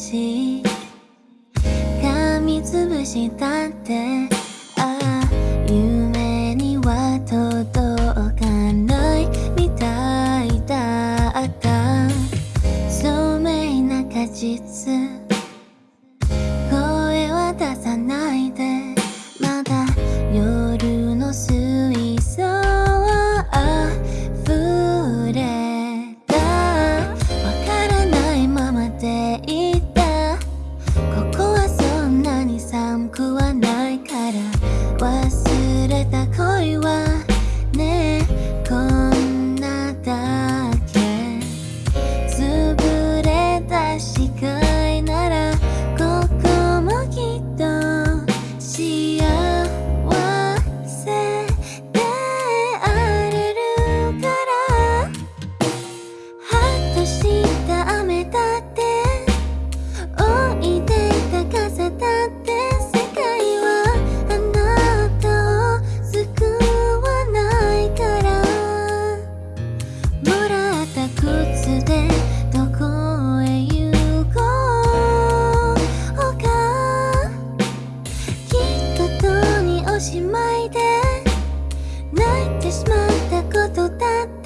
ち噛みつぶしたって。しまいで泣いてしまったことだって